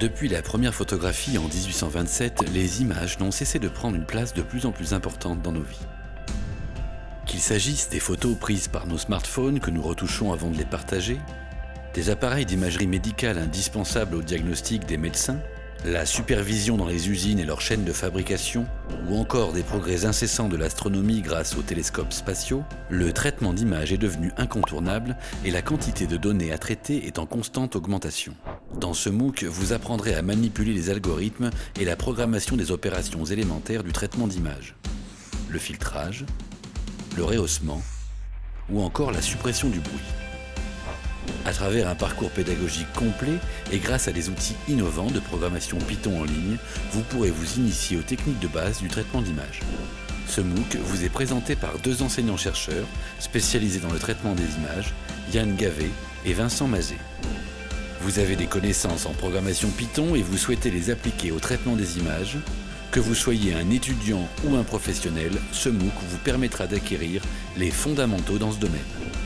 Depuis la première photographie en 1827, les images n'ont cessé de prendre une place de plus en plus importante dans nos vies. Qu'il s'agisse des photos prises par nos smartphones que nous retouchons avant de les partager, des appareils d'imagerie médicale indispensables au diagnostic des médecins, la supervision dans les usines et leurs chaînes de fabrication, ou encore des progrès incessants de l'astronomie grâce aux télescopes spatiaux, le traitement d'images est devenu incontournable et la quantité de données à traiter est en constante augmentation. Dans ce MOOC, vous apprendrez à manipuler les algorithmes et la programmation des opérations élémentaires du traitement d'images. Le filtrage, le rehaussement ou encore la suppression du bruit. À travers un parcours pédagogique complet et grâce à des outils innovants de programmation Python en ligne, vous pourrez vous initier aux techniques de base du traitement d'images. Ce MOOC vous est présenté par deux enseignants-chercheurs spécialisés dans le traitement des images, Yann Gavet et Vincent Mazet. Vous avez des connaissances en programmation Python et vous souhaitez les appliquer au traitement des images Que vous soyez un étudiant ou un professionnel, ce MOOC vous permettra d'acquérir les fondamentaux dans ce domaine.